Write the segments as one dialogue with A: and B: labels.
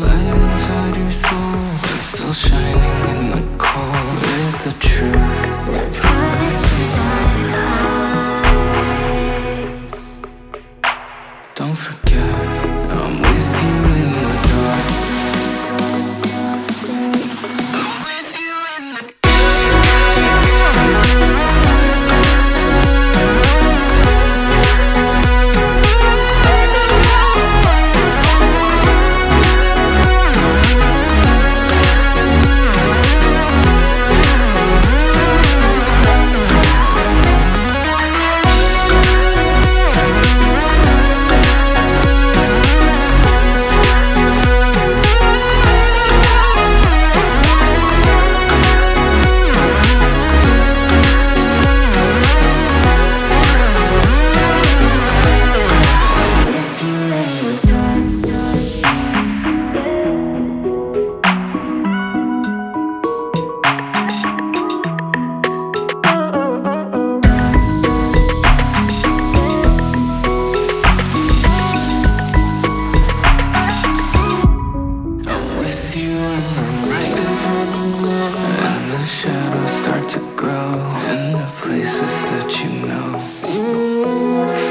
A: light inside your soul Still shining in the cold. With the truth The promise that Don't forget I'm with you in the dark. Start to grow In the places that you know.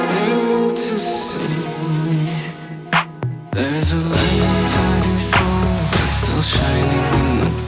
A: Fantasy There's a light inside your soul That's still shining in the